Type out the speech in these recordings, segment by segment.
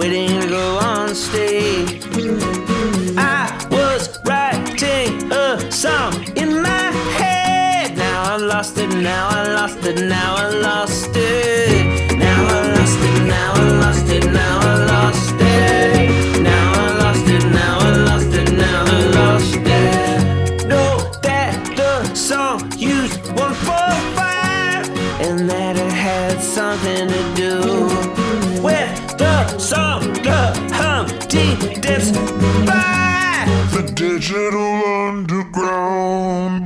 waiting to go on stage. I was writing a song in my head. Now I lost it, now I lost it, now I lost it. Now I lost it, now I lost it, now I lost it. Now I lost it. Know that the song used one four five, and that it had something to do. By. The digital underground,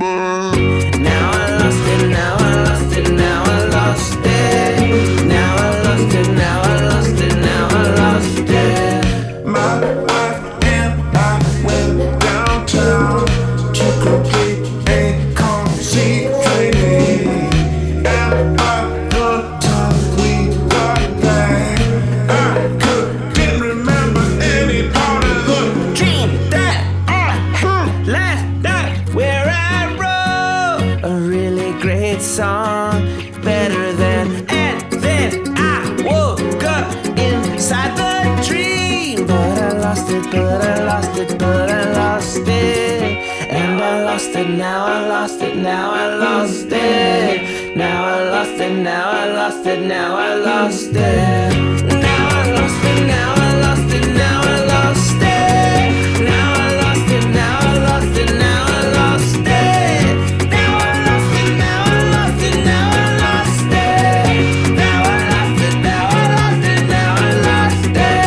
lost it, now I lost it, now I lost it. Now I lost it, now I lost it, now I lost it. Now I lost it, now I lost it, now I lost it. Now I lost it, now I lost it, now I lost it. Now I lost it, now I lost it, now I lost it. Now I lost it, now I lost it, now I lost it.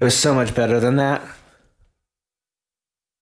It was so much better than that.